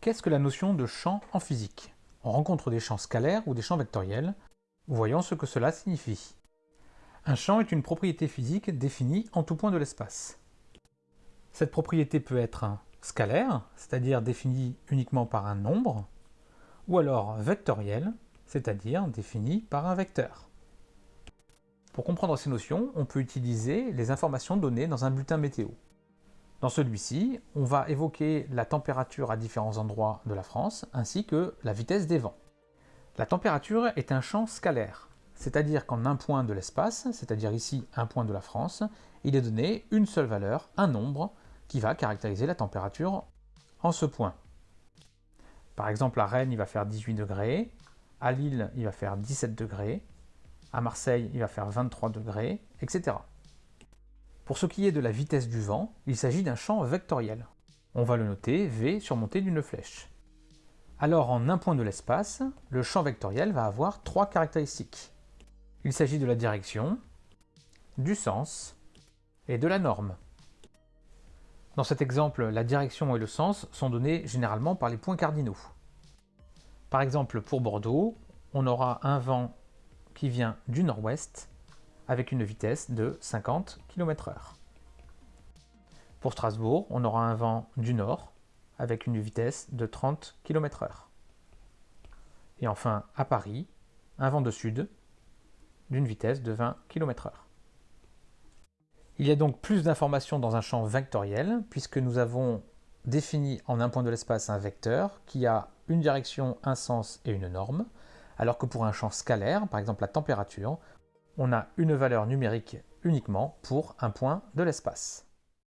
Qu'est-ce que la notion de champ en physique? On rencontre des champs scalaires ou des champs vectoriels. Voyons ce que cela signifie. Un champ est une propriété physique définie en tout point de l'espace. Cette propriété peut être scalaire, c'est-à-dire définie uniquement par un nombre, ou alors vectorielle, c'est-à-dire définie par un vecteur. Pour comprendre ces notions, on peut utiliser les informations données dans un bulletin météo. Dans celui-ci, on va évoquer la température à différents endroits de la France, ainsi que la vitesse des vents. La température est un champ scalaire, c'est-à-dire qu'en un point de l'espace, c'est-à-dire ici un point de la France, il est donné une seule valeur, un nombre, qui va caractériser la température en ce point. Par exemple, à Rennes, il va faire 18 degrés, à Lille, il va faire 17 degrés, à Marseille, il va faire 23 degrés, etc. Pour ce qui est de la vitesse du vent, il s'agit d'un champ vectoriel. On va le noter V surmonté d'une flèche. Alors en un point de l'espace, le champ vectoriel va avoir trois caractéristiques. Il s'agit de la direction, du sens et de la norme. Dans cet exemple, la direction et le sens sont donnés généralement par les points cardinaux. Par exemple, pour Bordeaux, on aura un vent qui vient du nord-ouest avec une vitesse de 50 km h Pour Strasbourg, on aura un vent du nord avec une vitesse de 30 km h Et enfin, à Paris, un vent de sud d'une vitesse de 20 km h Il y a donc plus d'informations dans un champ vectoriel, puisque nous avons défini en un point de l'espace un vecteur qui a une direction, un sens et une norme, alors que pour un champ scalaire, par exemple la température, on a une valeur numérique uniquement pour un point de l'espace.